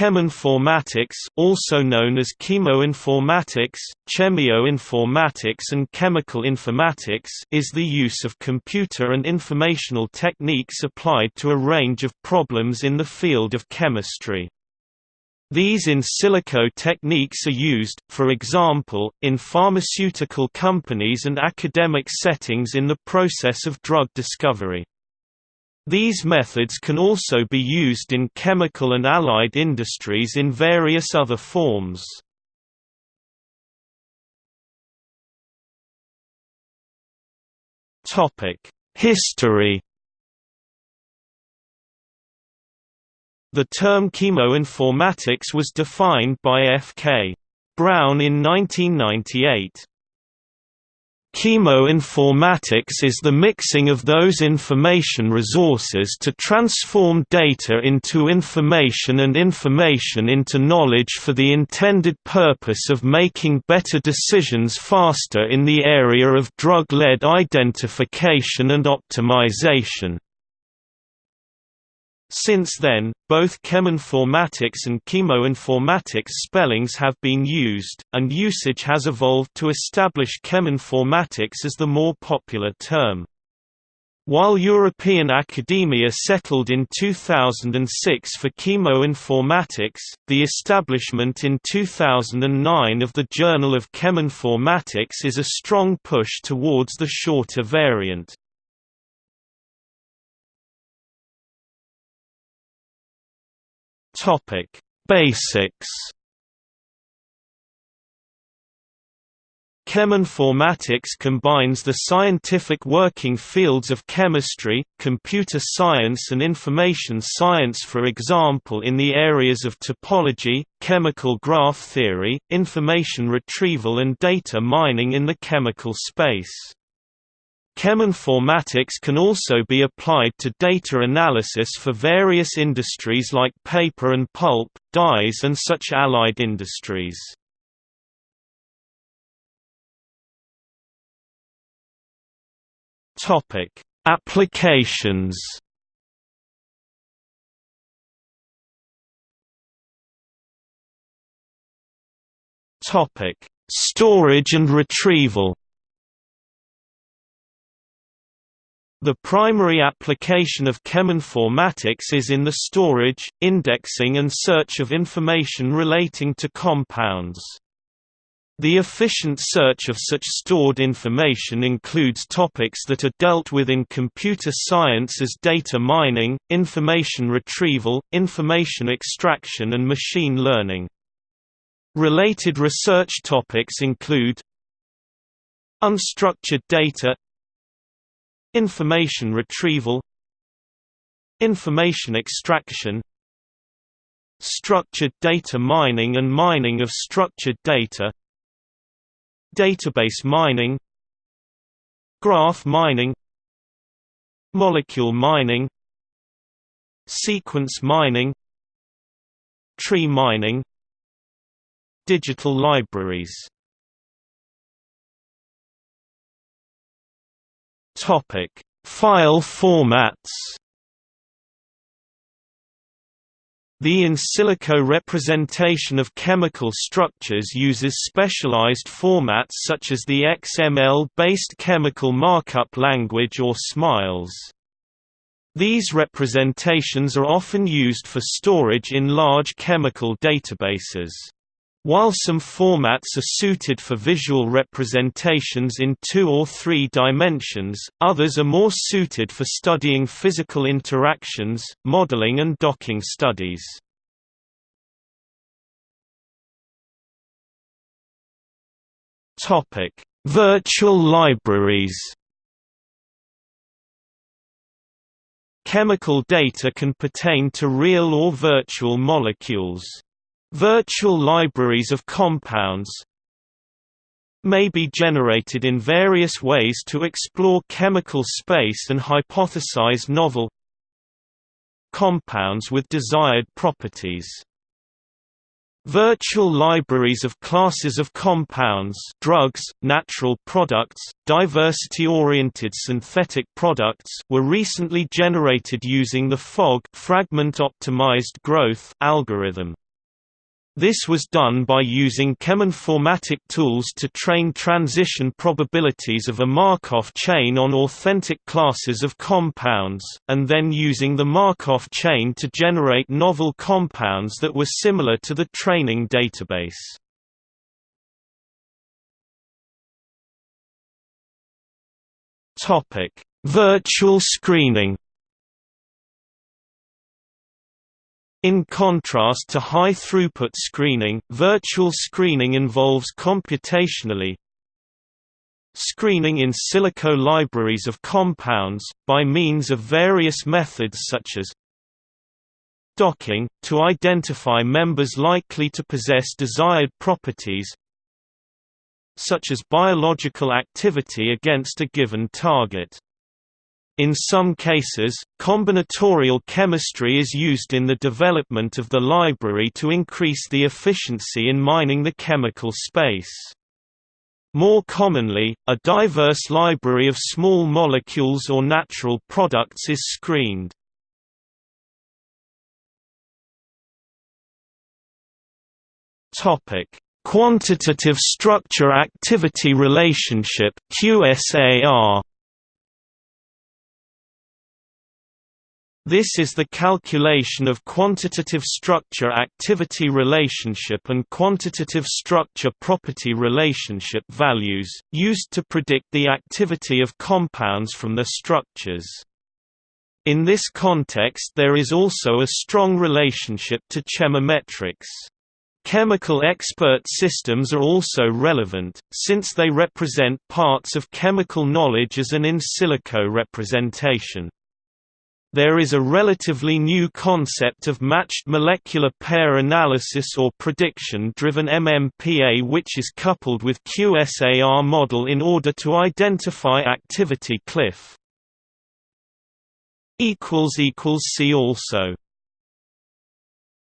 Cheminformatics also known as chemoinformatics, chemioinformatics and chemical informatics is the use of computer and informational techniques applied to a range of problems in the field of chemistry. These in silico techniques are used, for example, in pharmaceutical companies and academic settings in the process of drug discovery. These methods can also be used in chemical and allied industries in various other forms. History The term chemoinformatics was defined by F.K. Brown in 1998. Chemoinformatics is the mixing of those information resources to transform data into information and information into knowledge for the intended purpose of making better decisions faster in the area of drug-lead identification and optimization. Since then, both cheminformatics and chemoinformatics spellings have been used, and usage has evolved to establish cheminformatics as the more popular term. While European academia settled in 2006 for chemoinformatics, the establishment in 2009 of the Journal of Cheminformatics is a strong push towards the shorter variant. Topic: Basics. Cheminformatics combines the scientific working fields of chemistry, computer science and information science for example in the areas of topology, chemical graph theory, information retrieval and data mining in the chemical space. Cheminformatics can also be applied to data analysis for various industries like paper and pulp, dyes and such allied industries. Applications. Storage and retrieval. The primary application of cheminformatics is in the storage, indexing and search of information relating to compounds. The efficient search of such stored information includes topics that are dealt with in computer science as data mining, information retrieval, information extraction and machine learning. Related research topics include Unstructured data Information retrieval Information extraction Structured data mining and mining of structured data Database mining Graph mining Molecule mining Sequence mining Tree mining Digital libraries Topic: File formats. The in silico representation of chemical structures uses specialized formats such as the XML-based chemical markup language or SMILES. These representations are often used for storage in large chemical databases. While some formats are suited for visual representations in two or three dimensions, others are more suited for studying physical interactions, modeling and docking studies. Virtual libraries Chemical data can pertain to real or virtual molecules. Virtual libraries of compounds may be generated in various ways to explore chemical space and hypothesize novel compounds with desired properties. Virtual libraries of classes of compounds drugs, natural products, diversity-oriented synthetic products were recently generated using the FOG fragment optimized growth algorithm. This was done by using cheminformatic tools to train transition probabilities of a Markov chain on authentic classes of compounds, and then using the Markov chain to generate novel compounds that were similar to the training database. Virtual screening In contrast to high-throughput screening, virtual screening involves computationally screening in silico libraries of compounds, by means of various methods such as docking, to identify members likely to possess desired properties such as biological activity against a given target. In some cases, combinatorial chemistry is used in the development of the library to increase the efficiency in mining the chemical space. More commonly, a diverse library of small molecules or natural products is screened. Topic: Quantitative structure-activity relationship QSAR This is the calculation of quantitative structure-activity relationship and quantitative structure-property relationship values, used to predict the activity of compounds from their structures. In this context there is also a strong relationship to chemometrics. Chemical expert systems are also relevant, since they represent parts of chemical knowledge as an in silico representation. There is a relatively new concept of matched molecular pair analysis or prediction-driven MMPA which is coupled with QSAR model in order to identify activity cliff. See also